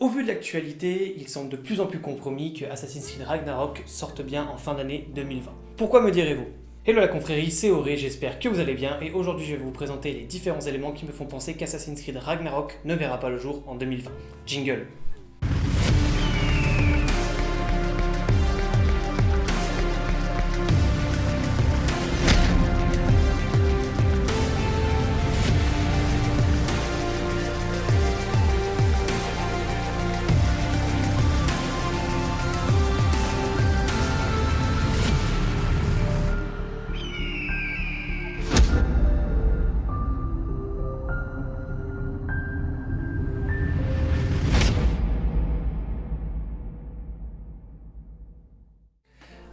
Au vu de l'actualité, il semble de plus en plus compromis que Assassin's Creed Ragnarok sorte bien en fin d'année 2020. Pourquoi me direz-vous? Hello la confrérie, c'est Auré, j'espère que vous allez bien et aujourd'hui je vais vous présenter les différents éléments qui me font penser qu'Assassin's Creed Ragnarok ne verra pas le jour en 2020. Jingle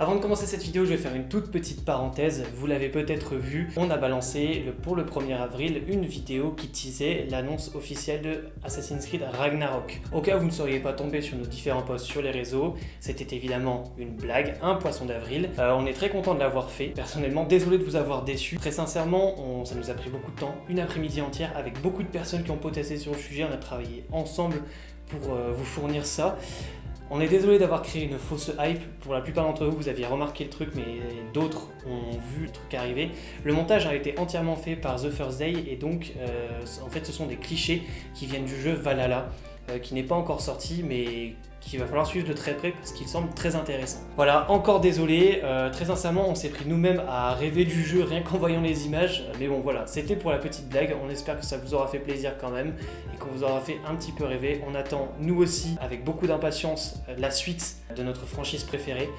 Avant de commencer cette vidéo, je vais faire une toute petite parenthèse. Vous l'avez peut-être vu, on a balancé le, pour le 1er avril une vidéo qui teasait l'annonce officielle de Assassin's Creed Ragnarok. Au cas où vous ne seriez pas tombé sur nos différents posts sur les réseaux, c'était évidemment une blague, un poisson d'avril. Euh, on est très content de l'avoir fait. Personnellement, désolé de vous avoir déçu. Très sincèrement, ça nous a pris beaucoup de temps, une après-midi entière avec beaucoup de personnes qui ont potassé sur le sujet. On a travaillé ensemble pour euh, vous fournir ça. On est désolé d'avoir créé une fausse hype, pour la plupart d'entre vous, vous aviez remarqué le truc, mais d'autres ont vu le truc arriver. Le montage a été entièrement fait par The First Day, et donc, euh, en fait, ce sont des clichés qui viennent du jeu Valhalla, euh, qui n'est pas encore sorti, mais qu'il va falloir suivre de très près parce qu'il semble très intéressant. Voilà, encore désolé, euh, très sincèrement on s'est pris nous-mêmes à rêver du jeu rien qu'en voyant les images, mais bon voilà, c'était pour la petite blague, on espère que ça vous aura fait plaisir quand même et qu'on vous aura fait un petit peu rêver. On attend nous aussi avec beaucoup d'impatience la suite de notre franchise préférée.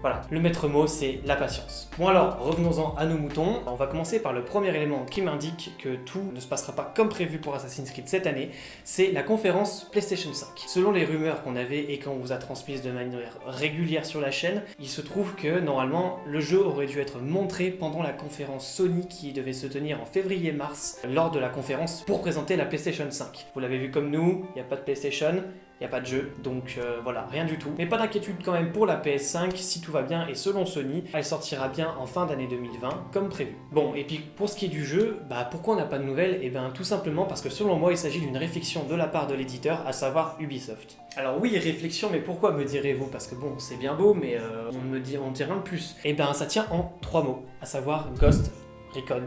Voilà, le maître mot, c'est la patience. Bon alors, revenons-en à nos moutons. On va commencer par le premier élément qui m'indique que tout ne se passera pas comme prévu pour Assassin's Creed cette année, c'est la conférence PlayStation 5. Selon les rumeurs qu'on avait et qu'on vous a transmises de manière régulière sur la chaîne, il se trouve que normalement, le jeu aurait dû être montré pendant la conférence Sony qui devait se tenir en février-mars lors de la conférence pour présenter la PlayStation 5. Vous l'avez vu comme nous, il n'y a pas de PlayStation, il a pas de jeu, donc euh, voilà, rien du tout. Mais pas d'inquiétude quand même pour la PS5, si tout va bien, et selon Sony, elle sortira bien en fin d'année 2020, comme prévu. Bon, et puis pour ce qui est du jeu, bah pourquoi on n'a pas de nouvelles? Eh bien tout simplement parce que selon moi, il s'agit d'une réflexion de la part de l'éditeur, à savoir Ubisoft. Alors oui, réflexion, mais pourquoi me direz-vous? Parce que bon, c'est bien beau, mais euh, on me dit, on dit rien de plus. Eh bien ça tient en trois mots, à savoir Ghost Recon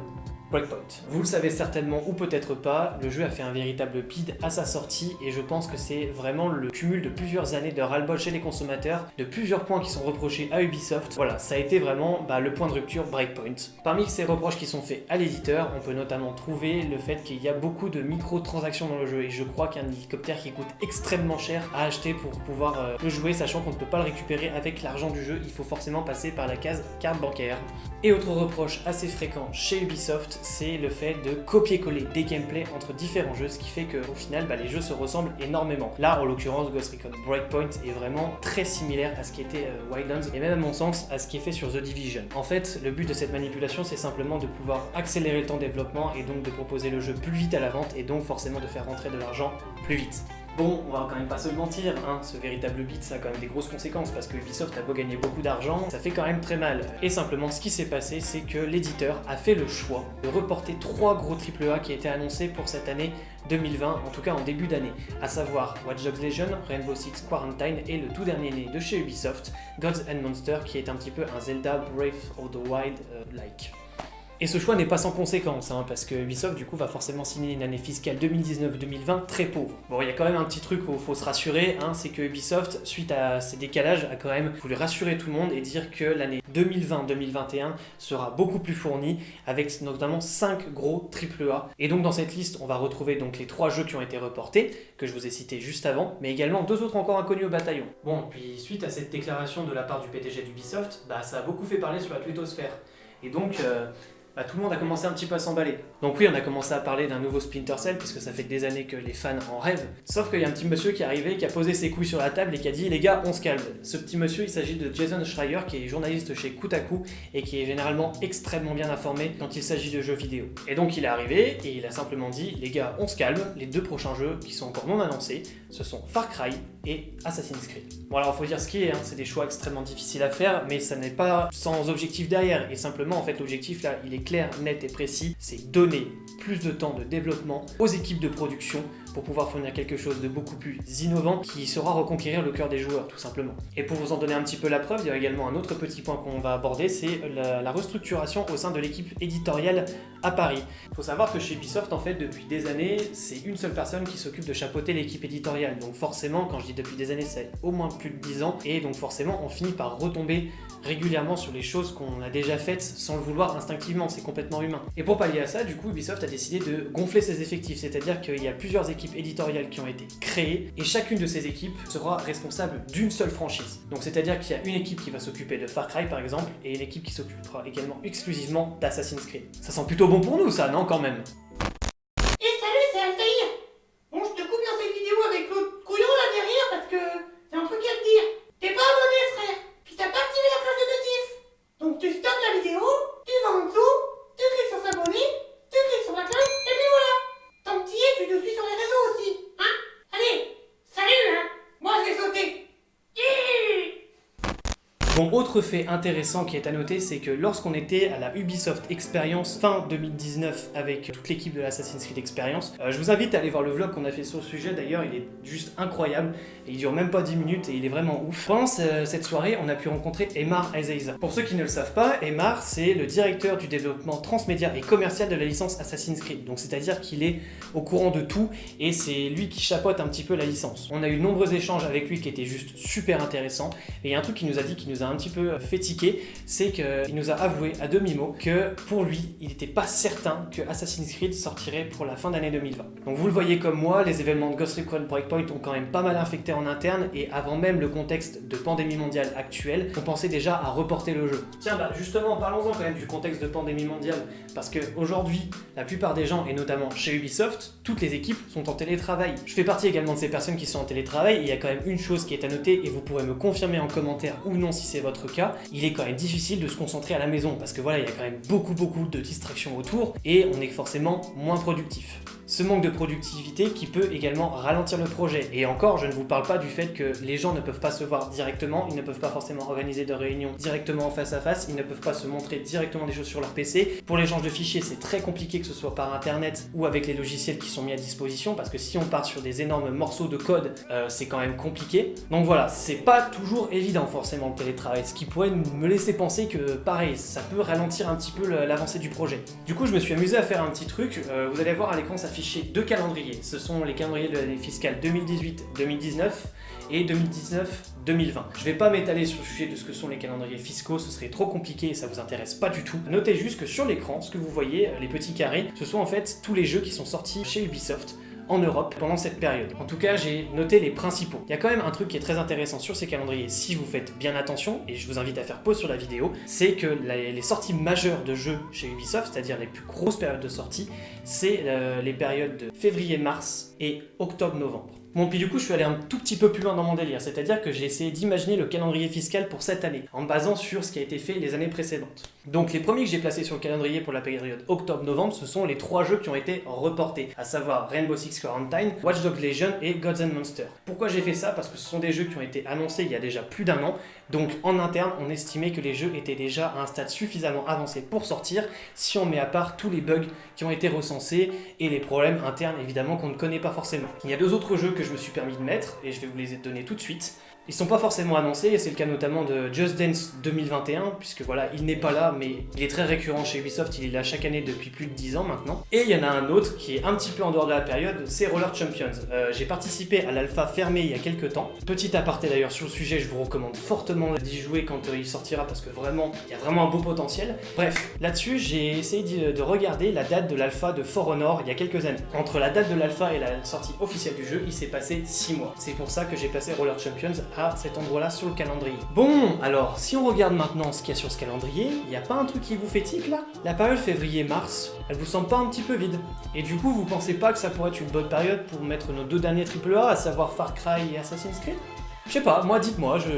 Breakpoint. Vous le savez certainement ou peut-être pas, le jeu a fait un véritable bid à sa sortie et je pense que c'est vraiment le cumul de plusieurs années de ras-le-bol chez les consommateurs, de plusieurs points qui sont reprochés à Ubisoft. Voilà, ça a été vraiment bah, le point de rupture Breakpoint. Parmi ces reproches qui sont faits à l'éditeur, on peut notamment trouver le fait qu'il y a beaucoup de microtransactions dans le jeu et je crois qu'un hélicoptère qui coûte extrêmement cher à acheter pour pouvoir euh, le jouer, sachant qu'on ne peut pas le récupérer avec l'argent du jeu, il faut forcément passer par la case carte bancaire. Et autre reproche assez fréquent chez Ubisoft, c'est le fait de copier-coller des gameplays entre différents jeux, ce qui fait qu'au final, bah, les jeux se ressemblent énormément. Là, en l'occurrence, Ghost Recon Breakpoint est vraiment très similaire à ce qui était euh, Wildlands, et même à mon sens, à ce qui est fait sur The Division. En fait, le but de cette manipulation, c'est simplement de pouvoir accélérer le temps de développement, et donc de proposer le jeu plus vite à la vente, et donc forcément de faire rentrer de l'argent plus vite. Bon, on va quand même pas se mentir, hein, ce véritable beat ça a quand même des grosses conséquences parce que Ubisoft a beau gagner beaucoup d'argent, ça fait quand même très mal. Et simplement ce qui s'est passé c'est que l'éditeur a fait le choix de reporter trois gros AAA qui étaient annoncés pour cette année 2020, en tout cas en début d'année, à savoir Watch Dogs Legion, Rainbow Six Quarantine et le tout dernier né de chez Ubisoft, Gods and Monsters qui est un petit peu un Zelda Brave of the Wild-like. Et ce choix n'est pas sans conséquence, hein, parce que Ubisoft du coup va forcément signer une année fiscale 2019-2020 très pauvre. Bon, il y a quand même un petit truc où il faut se rassurer, hein, c'est que Ubisoft, suite à ces décalages, a quand même voulu rassurer tout le monde et dire que l'année 2020-2021 sera beaucoup plus fournie, avec notamment 5 gros AAA. Et donc dans cette liste, on va retrouver donc les 3 jeux qui ont été reportés, que je vous ai cités juste avant, mais également deux autres encore inconnus au bataillon. Bon, puis suite à cette déclaration de la part du PDG d'Ubisoft, bah ça a beaucoup fait parler sur la twittosphère. Et donc, euh, bah, tout le monde a commencé un petit peu à s'emballer. Donc oui, on a commencé à parler d'un nouveau Splinter Cell, puisque ça fait des années que les fans en rêvent. Sauf qu'il y a un petit monsieur qui est arrivé, qui a posé ses couilles sur la table et qui a dit « Les gars, on se calme ». Ce petit monsieur, il s'agit de Jason Schreier, qui est journaliste chez Koutaku, et qui est généralement extrêmement bien informé quand il s'agit de jeux vidéo. Et donc il est arrivé, et il a simplement dit « Les gars, on se calme, les deux prochains jeux, qui sont encore non annoncés, ce sont Far Cry et Assassin's Creed. Bon alors faut dire ce qui est, hein, c'est des choix extrêmement difficiles à faire, mais ça n'est pas sans objectif derrière, et simplement en fait l'objectif là, il clair, net et précis, c'est donner plus de temps de développement aux équipes de production pour pouvoir fournir quelque chose de beaucoup plus innovant qui saura reconquérir le cœur des joueurs tout simplement. Et pour vous en donner un petit peu la preuve, il y a également un autre petit point qu'on va aborder, c'est la, la, restructuration au sein de l'équipe éditoriale à Paris. Il faut savoir que chez Ubisoft, en fait, depuis des années, c'est une seule personne qui s'occupe de chapeauter l'équipe éditoriale. Donc forcément, quand je dis depuis des années, c'est au moins plus de 10 ans, et donc forcément, on finit par retomber régulièrement sur les choses qu'on a déjà faites sans le vouloir instinctivement, c'est complètement humain. Et pour pallier à ça, du coup, Ubisoft a décidé de gonfler ses effectifs, c'est-à-dire qu'il y a plusieurs équipes éditoriales qui ont été créées, et chacune de ces équipes sera responsable d'une seule franchise. Donc c'est-à-dire qu'il y a une équipe qui va s'occuper de Far Cry par exemple, et une équipe qui s'occupera également exclusivement d'Assassin's Creed. Ça sent plutôt bon pour nous ça, non quand même? Autre fait intéressant qui est à noter, c'est que lorsqu'on était à la Ubisoft Experience fin 2019 avec toute l'équipe de l'Assassin's Creed Experience, euh, je vous invite à aller voir le vlog qu'on a fait sur le sujet, d'ailleurs il est juste incroyable, et il dure même pas 10 minutes et il est vraiment ouf. Pendant cette soirée, on a pu rencontrer Emar Ezeiza. Pour ceux qui ne le savent pas, Emar c'est le directeur du développement transmédia et commercial de la licence Assassin's Creed, donc c'est-à-dire qu'il est au courant de tout et c'est lui qui chapeaute un petit peu la licence. On a eu de nombreux échanges avec lui qui étaient juste super intéressants, et il y a un truc qui nous a dit qui nous a un petit peu fait tiquer, c'est qu'il nous a avoué à demi-mot que pour lui, il n'était pas certain que Assassin's Creed sortirait pour la fin d'année 2020. Donc vous le voyez comme moi, les événements de Ghost Recon Breakpoint ont quand même pas mal infecté en interne et avant même le contexte de pandémie mondiale actuelle, on pensait déjà à reporter le jeu. Tiens, bah justement, parlons-en quand même du contexte de pandémie mondiale, parce qu'aujourd'hui, la plupart des gens, et notamment chez Ubisoft, toutes les équipes sont en télétravail. Je fais partie également de ces personnes qui sont en télétravail, et il y a quand même une chose qui est à noter, et vous pourrez me confirmer en commentaire ou non si c'est votre cas, il est quand même difficile de se concentrer à la maison parce que voilà, il y a quand même beaucoup beaucoup de distractions autour et on est forcément moins productif. Ce manque de productivité qui peut également ralentir le projet. Et encore, je ne vous parle pas du fait que les gens ne peuvent pas se voir directement, ils ne peuvent pas forcément organiser de réunions directement en face à face, ils ne peuvent pas se montrer directement des choses sur leur PC. Pour l'échange de fichiers, c'est très compliqué que ce soit par internet ou avec les logiciels qui sont mis à disposition parce que si on part sur des énormes morceaux de code, euh, c'est quand même compliqué. Donc voilà, c'est pas toujours évident forcément le télétravail, ce qui pourrait me laisser penser que pareil, ça peut ralentir un petit peu l'avancée du projet. Du coup, je me suis amusé à faire un petit truc, euh, vous allez voir à l'écran s'affiche deux calendriers. Ce sont les calendriers de l'année fiscale 2018-2019 et 2019-2020. Je vais pas m'étaler sur le sujet de ce que sont les calendriers fiscaux, ce serait trop compliqué et ça vous intéresse pas du tout. Notez juste que sur l'écran, ce que vous voyez, les petits carrés, ce sont en fait tous les jeux qui sont sortis chez Ubisoft en Europe pendant cette période. En tout cas, j'ai noté les principaux. Il y a quand même un truc qui est très intéressant sur ces calendriers, si vous faites bien attention, et je vous invite à faire pause sur la vidéo, c'est que les sorties majeures de jeux chez Ubisoft, c'est-à-dire les plus grosses périodes de sortie, c'est euh, les périodes de février-mars et octobre-novembre. Bon, puis du coup, je suis allé un tout petit peu plus loin dans mon délire, c'est-à-dire que j'ai essayé d'imaginer le calendrier fiscal pour cette année, en me basant sur ce qui a été fait les années précédentes. Donc les premiers que j'ai placés sur le calendrier pour la période octobre-novembre, ce sont les trois jeux qui ont été reportés, à savoir Rainbow Six Quarantine, Watch Dogs Legion et Gods and Monsters. Pourquoi j'ai fait ça? Parce que ce sont des jeux qui ont été annoncés il y a déjà plus d'un an, donc en interne, on estimait que les jeux étaient déjà à un stade suffisamment avancé pour sortir, si on met à part tous les bugs qui ont été recensés et les problèmes internes évidemment qu'on ne connaît pas forcément. Il y a deux autres jeux que je me suis permis de mettre, et je vais vous les donner tout de suite. Ils sont pas forcément annoncés, et c'est le cas notamment de Just Dance 2021, puisque voilà, il n'est pas là, mais il est très récurrent chez Ubisoft, il est là chaque année depuis plus de 10 ans maintenant. Et il y en a un autre qui est un petit peu en dehors de la période, c'est Roller Champions. Euh, j'ai participé à l'alpha fermée il y a quelques temps. Petit aparté d'ailleurs sur le sujet, je vous recommande fortement d'y jouer quand euh, il sortira, parce que vraiment, il y a vraiment un beau potentiel. Bref, là-dessus, j'ai essayé de regarder la date de l'alpha de For Honor il y a quelques années. Entre la date de l'alpha et la sortie officielle du jeu, il s'est passé 6 mois. C'est pour ça que j'ai passé Roller Champions à cet endroit-là sur le calendrier. Bon, alors, si on regarde maintenant ce qu'il y a sur ce calendrier, il n'y a pas un truc qui vous fait tic là? La période février-mars, elle vous semble pas un petit peu vide? Et du coup, vous pensez pas que ça pourrait être une bonne période pour mettre nos deux derniers AAA, à savoir Far Cry et Assassin's Creed? Je sais pas, moi dites-moi, je...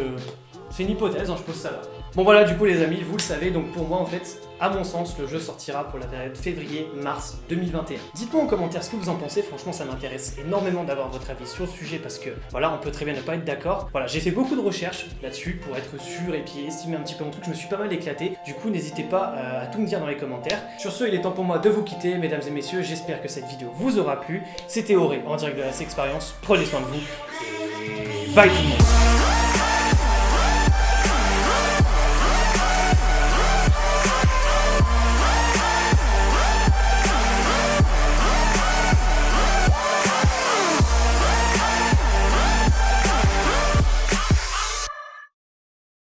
C'est une hypothèse, hein, je pose ça là. Bon voilà, du coup les amis, vous le savez, donc pour moi en fait, à mon sens, le jeu sortira pour la période février-mars 2021. Dites-moi en commentaire ce que vous en pensez, franchement ça m'intéresse énormément d'avoir votre avis sur le sujet parce que voilà, on peut très bien ne pas être d'accord. Voilà, j'ai fait beaucoup de recherches là-dessus pour être sûr et puis estimer un petit peu mon truc, je me suis pas mal éclaté, du coup n'hésitez pas euh, à tout me dire dans les commentaires. Sur ce, il est temps pour moi de vous quitter, mesdames et messieurs, j'espère que cette vidéo vous aura plu. C'était Auré en direct de la expérience prenez soin de vous et bye tout le monde